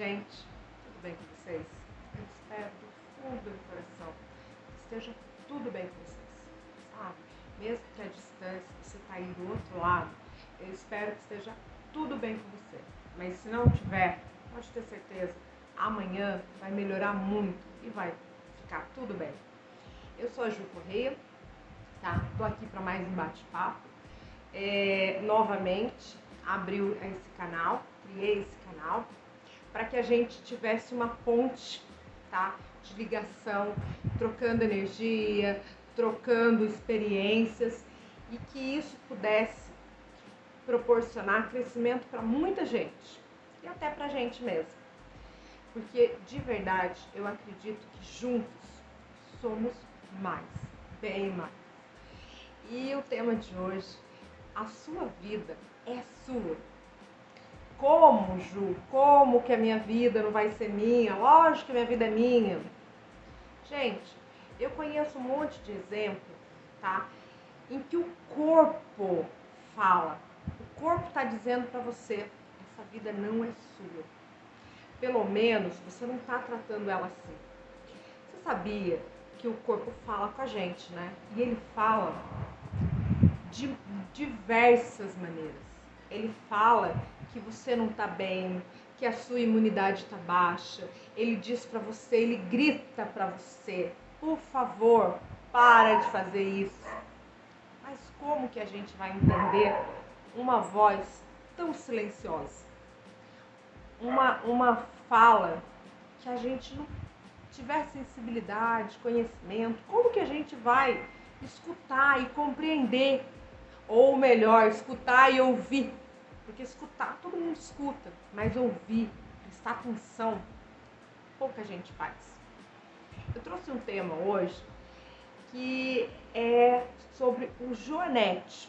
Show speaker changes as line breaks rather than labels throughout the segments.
gente, tudo bem com vocês? Eu espero do fundo do coração que esteja tudo bem com vocês, sabe? Mesmo que a distância, você está aí do outro lado, eu espero que esteja tudo bem com você. Mas se não tiver, pode ter certeza, amanhã vai melhorar muito e vai ficar tudo bem. Eu sou a Ju Correia, tá? Tô aqui para mais um bate-papo. É, novamente, abriu esse canal, criei esse canal para que a gente tivesse uma ponte, tá? De ligação, trocando energia, trocando experiências e que isso pudesse proporcionar crescimento para muita gente e até para a gente mesmo. Porque de verdade eu acredito que juntos somos mais, bem mais. E o tema de hoje, a sua vida é sua. Como, Ju? Como que a minha vida não vai ser minha? Lógico que minha vida é minha. Gente, eu conheço um monte de exemplo, tá? Em que o corpo fala. O corpo está dizendo para você, essa vida não é sua. Pelo menos você não está tratando ela assim. Você sabia que o corpo fala com a gente, né? E ele fala de diversas maneiras. Ele fala que você não está bem, que a sua imunidade está baixa. Ele diz para você, ele grita para você: por favor, para de fazer isso. Mas como que a gente vai entender uma voz tão silenciosa? Uma, uma fala que a gente não tiver sensibilidade, conhecimento, como que a gente vai escutar e compreender? Ou melhor, escutar e ouvir porque escutar, todo mundo escuta, mas ouvir, prestar atenção, pouca gente faz. Eu trouxe um tema hoje que é sobre o joanete.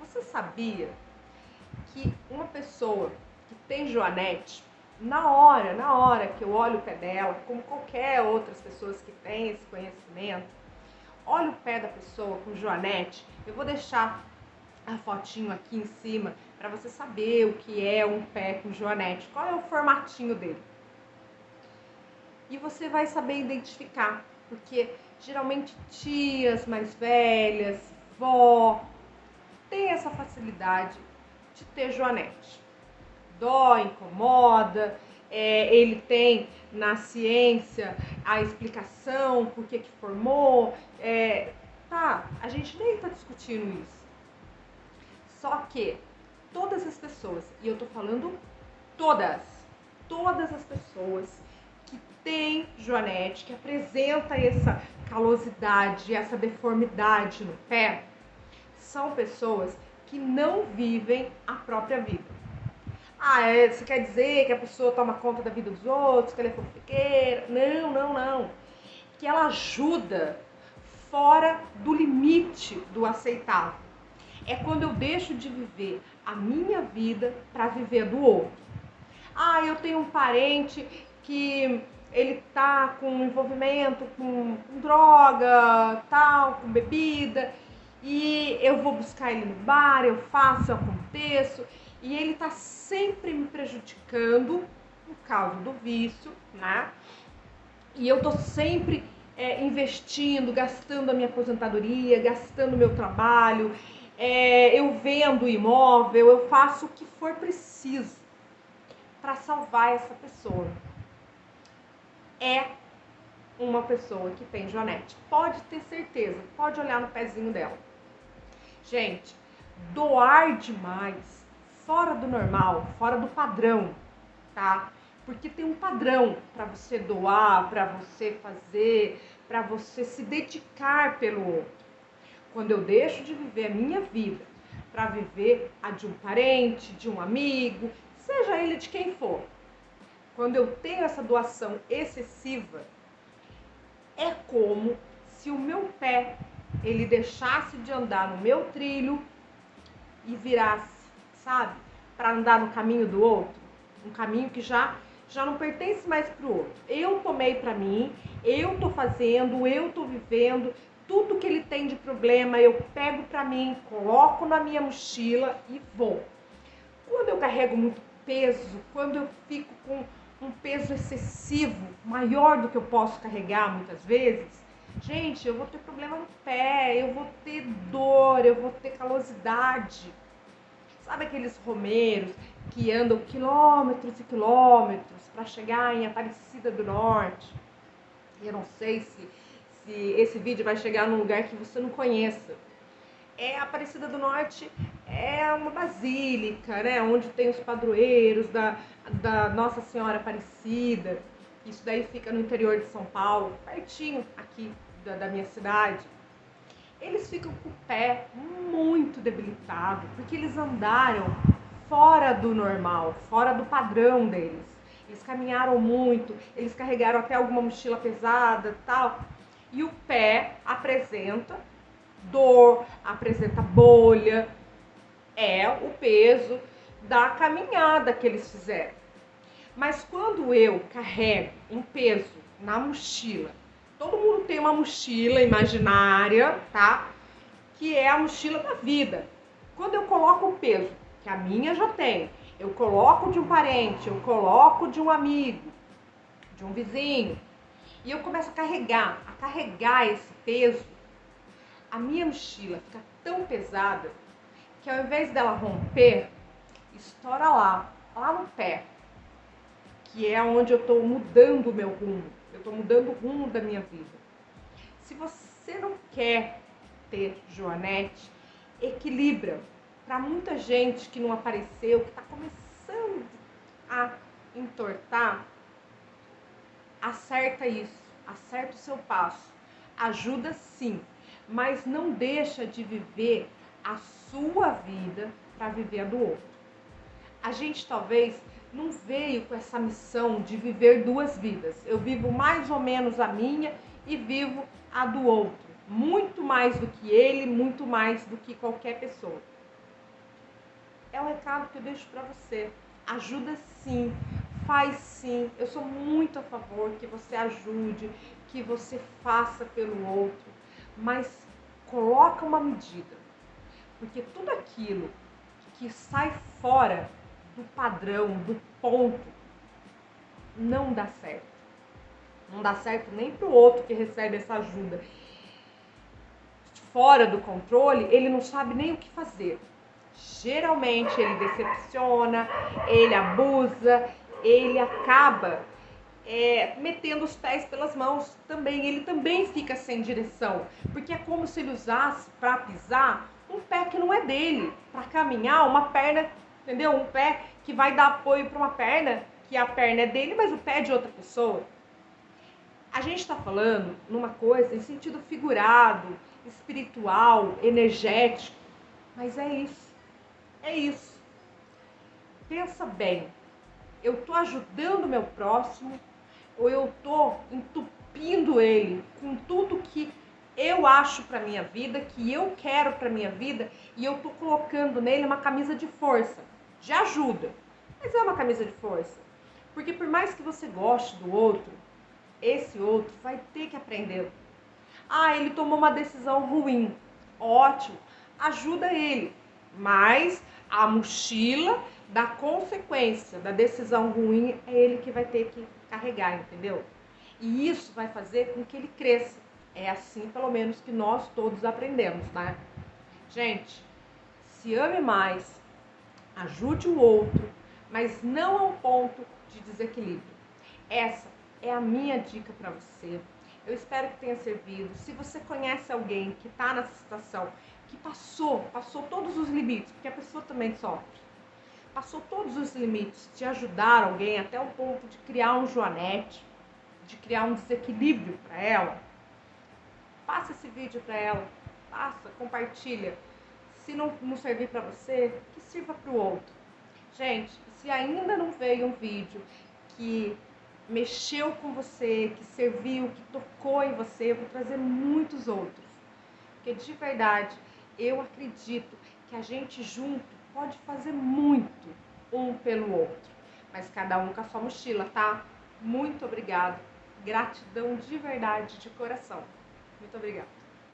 Você sabia que uma pessoa que tem joanete, na hora, na hora que eu olho o pé dela, como qualquer outras pessoas que têm esse conhecimento, olho o pé da pessoa com joanete, eu vou deixar a fotinho aqui em cima para você saber o que é um pé com joanete, qual é o formatinho dele. E você vai saber identificar, porque geralmente tias mais velhas, vó, tem essa facilidade de ter joanete. Dói, incomoda, é, ele tem na ciência a explicação por que, que formou. É, tá, a gente nem está discutindo isso. Só que todas as pessoas, e eu tô falando todas, todas as pessoas que têm joanete, que apresenta essa calosidade, essa deformidade no pé, são pessoas que não vivem a própria vida. Ah, é, você quer dizer que a pessoa toma conta da vida dos outros, que ela é fofoqueira? Não, não, não. Que ela ajuda fora do limite do aceitável. É quando eu deixo de viver a minha vida para viver do outro. Ah, eu tenho um parente que ele tá com envolvimento com, droga, tal, com bebida, e eu vou buscar ele no bar, eu faço, eu aconteço, e ele tá sempre me prejudicando por causa do vício, né? E eu tô sempre é, investindo, gastando a minha aposentadoria, gastando meu trabalho, é, eu vendo o imóvel, eu faço o que for preciso para salvar essa pessoa. É uma pessoa que tem Joanete. Pode ter certeza, pode olhar no pezinho dela. Gente, doar demais, fora do normal, fora do padrão, tá? Porque tem um padrão para você doar, para você fazer, para você se dedicar pelo outro. Quando eu deixo de viver a minha vida para viver a de um parente, de um amigo, seja ele de quem for. Quando eu tenho essa doação excessiva, é como se o meu pé ele deixasse de andar no meu trilho e virasse, sabe, para andar no caminho do outro, um caminho que já já não pertence mais para o outro. Eu tomei para mim, eu tô fazendo, eu tô vivendo, tudo que ele tem de problema eu pego para mim, coloco na minha mochila e vou. Quando eu carrego muito peso, quando eu fico com um peso excessivo, maior do que eu posso carregar muitas vezes, gente, eu vou ter problema no pé, eu vou ter dor, eu vou ter calosidade. Sabe aqueles romeiros que andam quilômetros e quilômetros para chegar em Aparecida do Norte? Eu não sei se, se esse vídeo vai chegar num lugar que você não conheça. É Aparecida do Norte é uma basílica, né? Onde tem os padroeiros da, da Nossa Senhora Aparecida. Isso daí fica no interior de São Paulo, pertinho aqui da, da minha cidade. Eles ficam com o pé muito debilitado, porque eles andaram fora do normal, fora do padrão deles. Eles caminharam muito, eles carregaram até alguma mochila pesada, tal. E o pé apresenta dor, apresenta bolha, é o peso da caminhada que eles fizeram. Mas quando eu carrego um peso na mochila, todo mundo tem uma mochila imaginária, tá? Que é a mochila da vida. Quando eu coloco o peso, que a minha já tem, eu coloco de um parente, eu coloco de um amigo, de um vizinho, e eu começo a carregar, a carregar esse peso, a minha mochila fica tão pesada que ao invés dela romper, estoura lá, lá no pé, que é onde eu estou mudando o meu rumo, eu estou mudando o rumo da minha vida. Se você não quer ter Joanete, equilibra. Para muita gente que não apareceu, que está começando a entortar, acerta isso, acerta o seu passo. Ajuda sim, mas não deixa de viver a sua vida para viver a do outro. A gente talvez não veio com essa missão de viver duas vidas. Eu vivo mais ou menos a minha e vivo a do outro. Muito mais do que ele, muito mais do que qualquer pessoa. É o recado que eu deixo para você. Ajuda sim, faz sim. Eu sou muito a favor que você ajude, que você faça pelo outro, mas coloca uma medida. Porque tudo aquilo que sai fora do padrão, do ponto, não dá certo. Não dá certo nem para o outro que recebe essa ajuda. Fora do controle, ele não sabe nem o que fazer. Geralmente ele decepciona, ele abusa, ele acaba é, metendo os pés pelas mãos também. Ele também fica sem direção, porque é como se ele usasse para pisar um pé que não é dele, para caminhar uma perna entendeu? Um pé que vai dar apoio para uma perna, que a perna é dele, mas o pé é de outra pessoa. A gente está falando numa coisa em sentido figurado, espiritual, energético, mas é isso. É isso. Pensa bem. Eu estou ajudando o meu próximo ou eu estou entupindo ele com tudo que eu acho para minha vida, que eu quero para minha vida, e eu tô colocando nele uma camisa de força de ajuda, mas é uma camisa de força. Porque por mais que você goste do outro, esse outro vai ter que aprender. Ah, ele tomou uma decisão ruim. Ótimo, ajuda ele. Mas a mochila da consequência da decisão ruim é ele que vai ter que carregar, entendeu? E isso vai fazer com que ele cresça. É assim, pelo menos, que nós todos aprendemos, né? Gente, se ame mais, ajude o outro, mas não ao ponto de desequilíbrio. Essa é a minha dica para você. Eu espero que tenha servido. Se você conhece alguém que está nessa situação, que passou, passou todos os limites, porque a pessoa também sofre, passou todos os limites de ajudar alguém até o ponto de criar um joanete, de criar um desequilíbrio para ela, passa esse vídeo para ela, passa, compartilha. Se não, não servir para você, que sirva para o outro. Gente, se ainda não veio um vídeo que mexeu com você, que serviu, que tocou em você, eu vou trazer muitos outros. Porque de verdade, eu acredito que a gente junto pode fazer muito um pelo outro. Mas cada um com a sua mochila, tá? Muito obrigado. Gratidão de verdade, de coração. Muito obrigada.